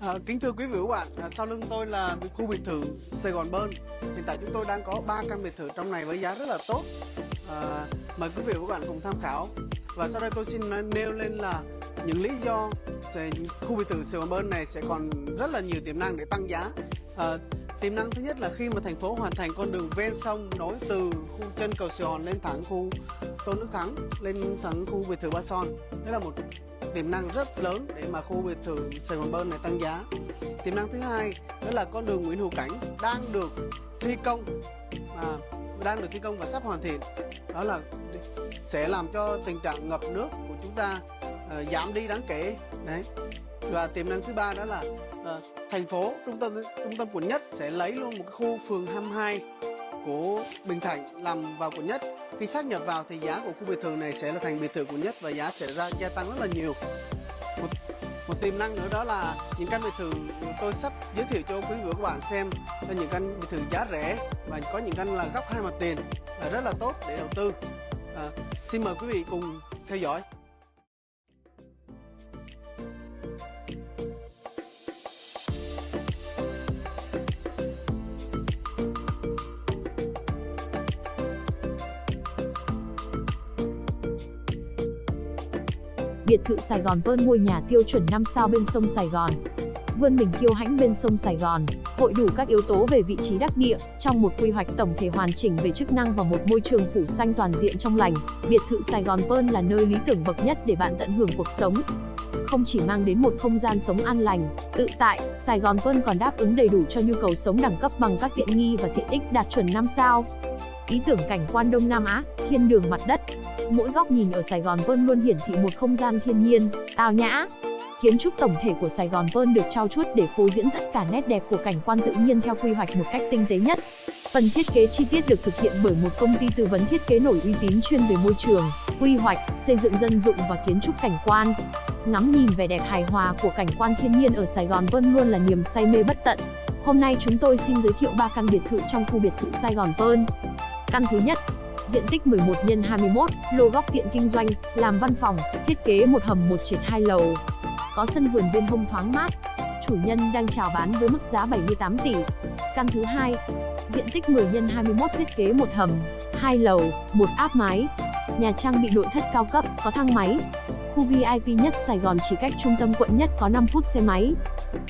À, kính thưa quý vị và các bạn, à, sau lưng tôi là khu biệt thự Sài Gòn Bơn. Hiện tại chúng tôi đang có 3 căn biệt thự trong này với giá rất là tốt. À, mời quý vị và các bạn cùng tham khảo. Và sau đây tôi xin nêu lên là những lý do sẽ, khu biệt thự Sài Gòn Bơn này sẽ còn rất là nhiều tiềm năng để tăng giá. À, tiềm năng thứ nhất là khi mà thành phố hoàn thành con đường ven sông nối từ khu chân cầu Sài Gòn lên thẳng khu Tôn Đức Thắng lên thẳng khu biệt thự Ba Son. Đây là một tiềm năng rất lớn để mà khu biệt thự Sài Gòn Bơn này tăng giá. Tiềm năng thứ hai đó là con đường Nguyễn Hữu Cảnh đang được thi công à, đang được thi công và sắp hoàn thiện. Đó là sẽ làm cho tình trạng ngập nước của chúng ta uh, giảm đi đáng kể. Đấy. Và tiềm năng thứ ba đó là uh, thành phố trung tâm trung tâm quận nhất sẽ lấy luôn một cái khu phường 22 của Bình Thạnh làm vào quận nhất. Khi sát nhập vào thì giá của khu biệt thự này sẽ là thành biệt thự quận nhất và giá sẽ ra gia tăng rất là nhiều. Một, một tiềm năng nữa đó là những căn biệt thự tôi sắp giới thiệu cho quý vị và các bạn xem là những căn biệt thự giá rẻ và có những căn là góc hai mặt tiền là rất là tốt để đầu tư. À, xin mời quý vị cùng theo dõi. Biệt thự Sài Gòn Pearl ngôi nhà tiêu chuẩn 5 sao bên sông Sài Gòn. Vươn mình kiêu hãnh bên sông Sài Gòn, hội đủ các yếu tố về vị trí đắc địa, trong một quy hoạch tổng thể hoàn chỉnh về chức năng và một môi trường phủ xanh toàn diện trong lành, biệt thự Sài Gòn Pearl là nơi lý tưởng bậc nhất để bạn tận hưởng cuộc sống. Không chỉ mang đến một không gian sống an lành, tự tại, Sài Gòn Pearl còn đáp ứng đầy đủ cho nhu cầu sống đẳng cấp bằng các tiện nghi và tiện ích đạt chuẩn 5 sao. Ý tưởng cảnh quan Đông Nam Á, thiên đường mặt đất, mỗi góc nhìn ở Sài Gòn Pearl luôn hiển thị một không gian thiên nhiên, tao nhã. Kiến trúc tổng thể của Sài Gòn Pearl được trao chuốt để phô diễn tất cả nét đẹp của cảnh quan tự nhiên theo quy hoạch một cách tinh tế nhất. Phần thiết kế chi tiết được thực hiện bởi một công ty tư vấn thiết kế nổi uy tín chuyên về môi trường, quy hoạch, xây dựng dân dụng và kiến trúc cảnh quan. Ngắm nhìn vẻ đẹp hài hòa của cảnh quan thiên nhiên ở Sài Gòn Pearl luôn là niềm say mê bất tận. Hôm nay chúng tôi xin giới thiệu 3 căn biệt thự trong khu biệt thự Sài Gòn Pearl. Căn thứ nhất, diện tích 11 x 21, lô góc tiện kinh doanh, làm văn phòng, thiết kế một hầm một trệt hai lầu. Có sân vườn bên hông thoáng mát. Chủ nhân đang chào bán với mức giá 78 tỷ. Căn thứ hai, diện tích 10 x 21 thiết kế một hầm, hai lầu, một áp mái. Nhà trang bị nội thất cao cấp, có thang máy. Khu VIP nhất Sài Gòn chỉ cách trung tâm quận nhất có 5 phút xe máy.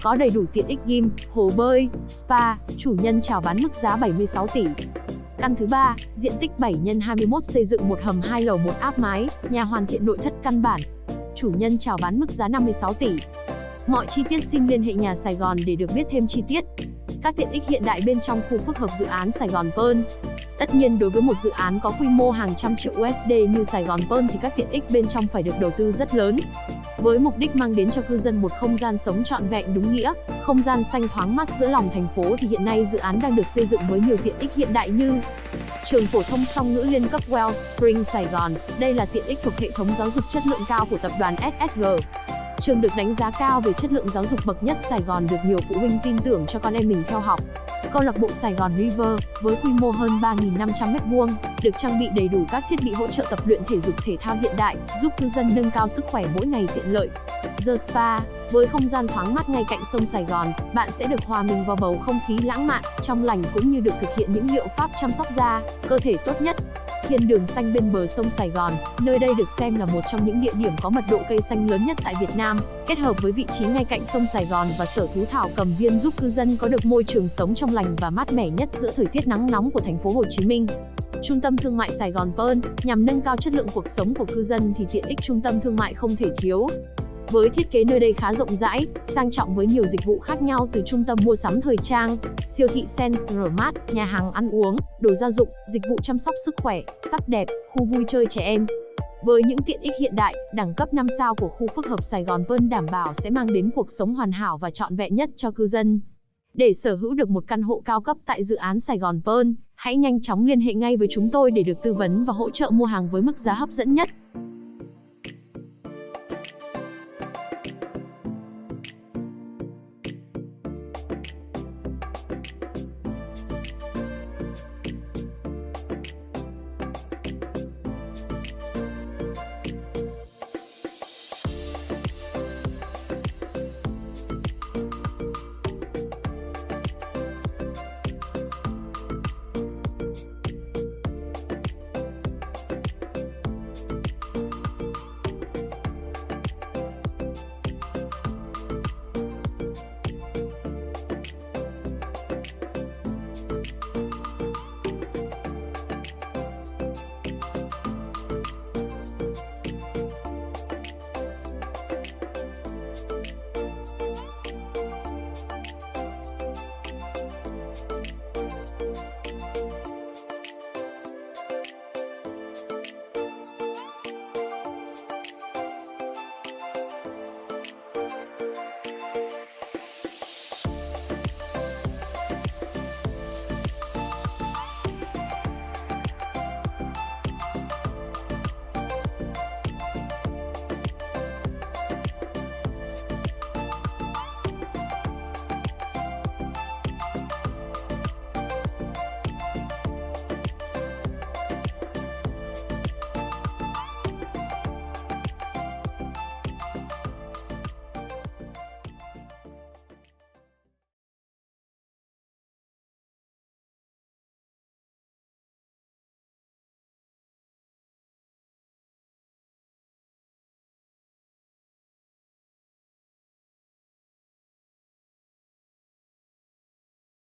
Có đầy đủ tiện ích gym, hồ bơi, spa, chủ nhân chào bán mức giá 76 tỷ. Căn thứ ba, diện tích 7 x 21 xây dựng một hầm hai lầu một áp mái, nhà hoàn thiện nội thất căn bản. Chủ nhân chào bán mức giá 56 tỷ. Mọi chi tiết xin liên hệ nhà Sài Gòn để được biết thêm chi tiết. Các tiện ích hiện đại bên trong khu phức hợp dự án Sài Gòn Pearl. Tất nhiên đối với một dự án có quy mô hàng trăm triệu USD như Sài Gòn Pearl thì các tiện ích bên trong phải được đầu tư rất lớn. Với mục đích mang đến cho cư dân một không gian sống trọn vẹn đúng nghĩa, không gian xanh thoáng mát giữa lòng thành phố thì hiện nay dự án đang được xây dựng với nhiều tiện ích hiện đại như Trường phổ thông song ngữ liên cấp Wellspring Sài Gòn, đây là tiện ích thuộc hệ thống giáo dục chất lượng cao của tập đoàn SSG. Trường được đánh giá cao về chất lượng giáo dục bậc nhất Sài Gòn được nhiều phụ huynh tin tưởng cho con em mình theo học. Câu lạc bộ Sài Gòn River, với quy mô hơn 3.500 m2, được trang bị đầy đủ các thiết bị hỗ trợ tập luyện thể dục thể thao hiện đại, giúp cư dân nâng cao sức khỏe mỗi ngày tiện lợi. The Spa, với không gian thoáng mát ngay cạnh sông Sài Gòn, bạn sẽ được hòa mình vào bầu không khí lãng mạn, trong lành cũng như được thực hiện những liệu pháp chăm sóc da, cơ thể tốt nhất. Thiên đường xanh bên bờ sông Sài Gòn, nơi đây được xem là một trong những địa điểm có mật độ cây xanh lớn nhất tại Việt Nam, kết hợp với vị trí ngay cạnh sông Sài Gòn và sở thú thảo cầm viên giúp cư dân có được môi trường sống trong lành và mát mẻ nhất giữa thời tiết nắng nóng của thành phố Hồ Chí Minh. Trung tâm thương mại Sài Gòn Pearl, nhằm nâng cao chất lượng cuộc sống của cư dân thì tiện ích trung tâm thương mại không thể thiếu. Với thiết kế nơi đây khá rộng rãi, sang trọng với nhiều dịch vụ khác nhau từ trung tâm mua sắm thời trang, siêu thị Central Mart, nhà hàng ăn uống, đồ gia dụng, dịch vụ chăm sóc sức khỏe, sắc đẹp, khu vui chơi trẻ em. Với những tiện ích hiện đại, đẳng cấp 5 sao của khu phức hợp Sài Gòn Pearl đảm bảo sẽ mang đến cuộc sống hoàn hảo và trọn vẹn nhất cho cư dân. Để sở hữu được một căn hộ cao cấp tại dự án Sài Gòn Pearl, hãy nhanh chóng liên hệ ngay với chúng tôi để được tư vấn và hỗ trợ mua hàng với mức giá hấp dẫn nhất.